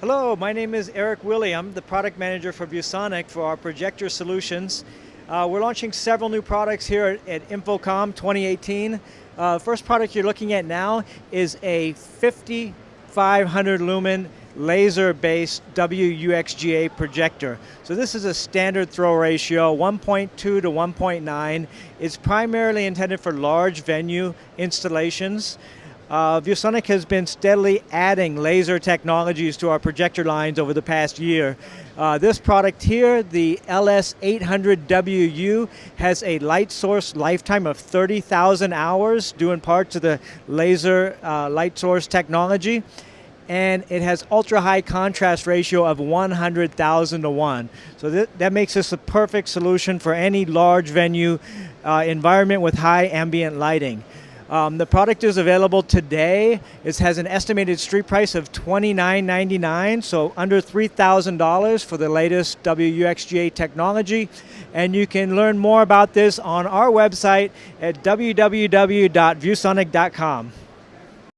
Hello, my name is Eric William, the product manager for ViewSonic for our projector solutions. Uh, we're launching several new products here at, at InfoComm 2018. Uh, first product you're looking at now is a 5500 lumen laser-based WUXGA projector. So this is a standard throw ratio, 1.2 to 1.9. It's primarily intended for large venue installations. Uh, ViewSonic has been steadily adding laser technologies to our projector lines over the past year. Uh, this product here, the LS800WU, has a light source lifetime of 30,000 hours, due in part to the laser uh, light source technology and it has ultra high contrast ratio of 100,000 to 1. So that, that makes this a perfect solution for any large venue uh, environment with high ambient lighting. Um, the product is available today. It has an estimated street price of $29.99, so under $3,000 for the latest WUXGA technology. And you can learn more about this on our website at www.viewsonic.com.